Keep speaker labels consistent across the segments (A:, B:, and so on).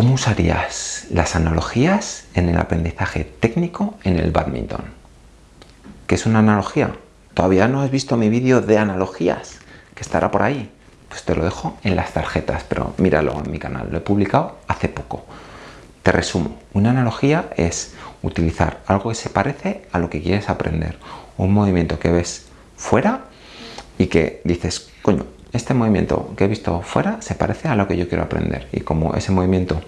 A: ¿Cómo usarías las analogías en el aprendizaje técnico en el badminton? ¿Qué es una analogía? ¿Todavía no has visto mi vídeo de analogías? Que estará por ahí. Pues te lo dejo en las tarjetas, pero míralo en mi canal. Lo he publicado hace poco. Te resumo. Una analogía es utilizar algo que se parece a lo que quieres aprender. Un movimiento que ves fuera y que dices, coño, este movimiento que he visto fuera se parece a lo que yo quiero aprender y como ese movimiento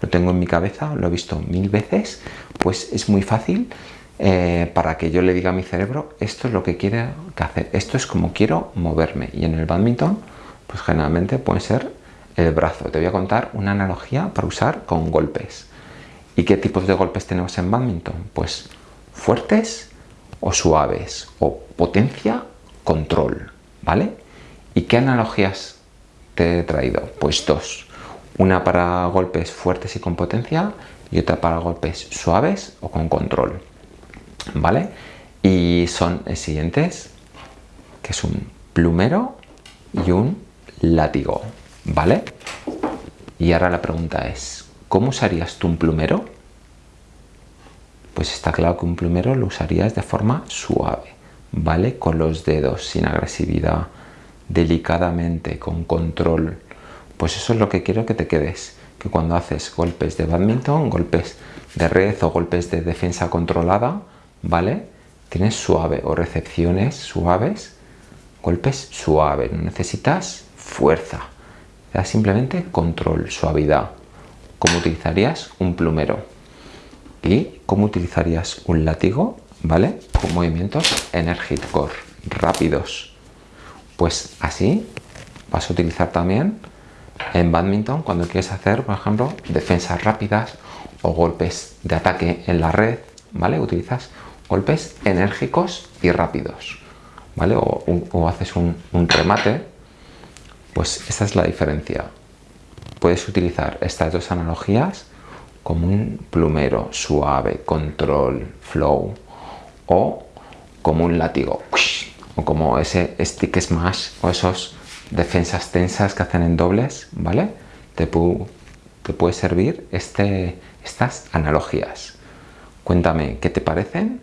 A: lo tengo en mi cabeza, lo he visto mil veces, pues es muy fácil eh, para que yo le diga a mi cerebro esto es lo que quiere hacer, esto es como quiero moverme y en el badminton pues generalmente puede ser el brazo. Te voy a contar una analogía para usar con golpes. ¿Y qué tipos de golpes tenemos en badminton? Pues fuertes o suaves o potencia, control, ¿vale? ¿Y qué analogías te he traído? Pues dos. Una para golpes fuertes y con potencia y otra para golpes suaves o con control. ¿Vale? Y son los siguientes, que es un plumero y un látigo. ¿Vale? Y ahora la pregunta es, ¿cómo usarías tú un plumero? Pues está claro que un plumero lo usarías de forma suave, ¿vale? Con los dedos, sin agresividad, delicadamente, con control. Pues eso es lo que quiero que te quedes, que cuando haces golpes de badminton, golpes de red o golpes de defensa controlada, ¿vale? Tienes suave o recepciones suaves, golpes suaves, no necesitas fuerza, da simplemente control, suavidad. ¿Cómo utilizarías un plumero? ¿Y cómo utilizarías un látigo? ¿Vale? Con movimientos core rápidos pues así vas a utilizar también en badminton cuando quieres hacer, por ejemplo, defensas rápidas o golpes de ataque en la red, ¿vale? Utilizas golpes enérgicos y rápidos, ¿vale? O, haces un, un remate, pues esta es la diferencia. Puedes utilizar estas dos analogías como un plumero suave, control, flow o como un látigo o como ese stick smash o esos defensas tensas que hacen en dobles, ¿vale? Te, puede servir este, estas analogías. Cuéntame qué te parecen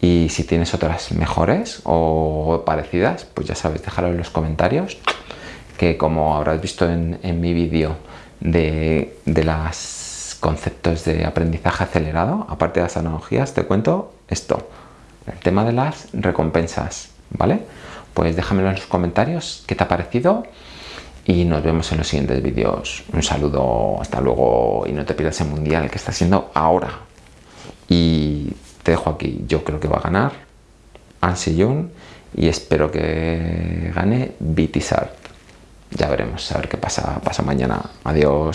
A: y si tienes otras mejores o parecidas, pues ya sabes, déjalo en los comentarios, que como habrás visto en, mi vídeo de, de los conceptos de aprendizaje acelerado, aparte de las analogías, te cuento esto, el tema de las recompensas. ¿Vale? Pues déjamelo en los comentarios qué te ha parecido y nos vemos en los siguientes vídeos. Un saludo, hasta luego y no te pierdas el mundial que está siendo ahora. Y te dejo aquí, yo creo que va a ganar Ansi Jung y espero que gane Bitisart. Ya veremos, a ver qué pasa, pasa mañana. Adiós.